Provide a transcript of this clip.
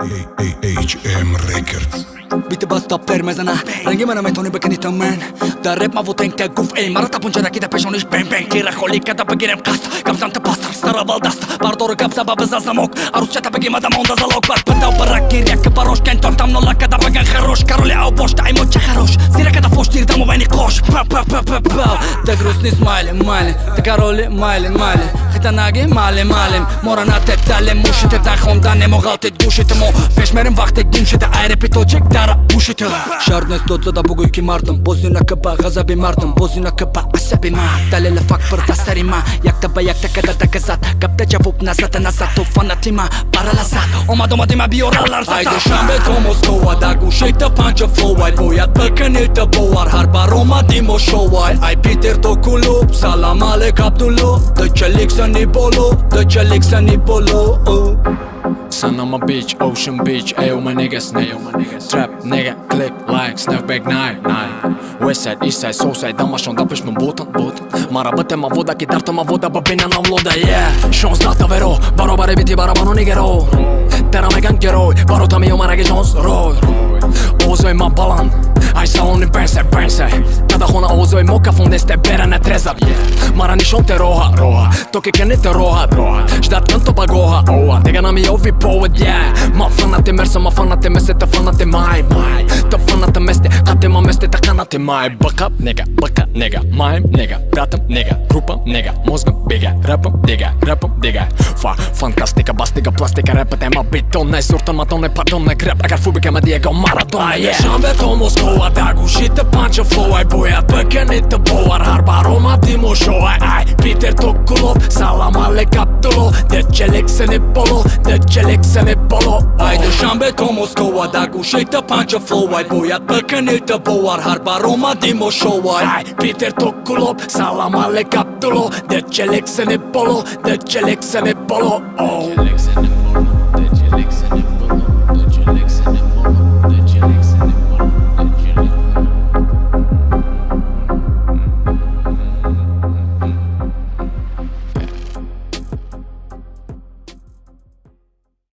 HM Records. Бити бас тап тер мезана. Ранги мана метони бекини то мен. Да рэп ма вутен те гуф эй Мара тапунча ракита пешониш бен бен Кира холи када бегирем каст. Гамзам те пастар стара балдаст Бардору гапса бабы за замок. Арусча та беги мадам онда залог Бар. Пытал барак кирьяк барош Кен тон там нола када беган хорош Короли ау бош Тай моча хорош Сира када дамо вени кош Па па па па па. Те грустни смайли майли Те короли майли майли Хитанаги мали малим Мора на те дале мушите Да хонда не могал те гушите мо Пешмерен вахте гимшите Айре питочек дара ушите. Шарне стоца да бугујки мартам Бози на капа газаби мартам Бози на капа асаби ма. Дале ле фак пырта сарима Як таба як така да така зат Капте чавуп назад назад То фанатима парала зад Ома дома дима биоралар зат Ајде шамбе то Москова Да да панча флоу Ај бојат бекени да боар Харба Baruma Timoșoa Ai Peter Toculu Salam ale captulu De ce ni bolu, De ce să ni bolu. Uh. Son, I'm a bitch, ocean bitch, ayo my niggas, ayo my niggas Trap, nigga, click, like, snap back nine, nine. West side, east side, south side, dama și-o dapă și mă botă, botă Mara băte ma voda, chitar ma voda, bă bine n-am loda, yeah. Și-o zdată vero, baro bare viti, bara banu nigero Tera me gang gero, baro tami eu mă rege jos, roy Ozoi mă balan, ai sa unii pense, бенсе Тада хона озој мока фон десте бера не трезар Мара ни те роха, роха Токе ке не те роха, роха Ждат канто багоха, оа. Тега на ми ови повод, ја Ма фанате мерса, ма фанате месе, та фанате мај, мај. Та фанате месте, кате ма месте, та канате мај. Бака, нега, бака, нега, мајм, нега. Братам, нега, групам, нега. Мозгам, бега, рапам, дега, рапам, дега. Фа, фантастика, бастика, пластика, репът ема битон. Не суртан, ма то не пардон, не греб. Агар фубика, ма Диего Марадона, Ајде, Шамбе Москова, да bunch of flow Ai boiat? Pe cănită boar Harba Roma Timoșo Ai, ai, Peter Tokulov Salam alekaptolo De celek se ne bolo De celek se ne bolo oh. Ai dușambe to Moskova Dag ușeită bunch of flow Ai boiat? Pe cănită boar Harba Roma Timoșo Ai, ai Peter Tokulov Salam alekaptolo De celek se ne bolo De celek se ne bolo Oh.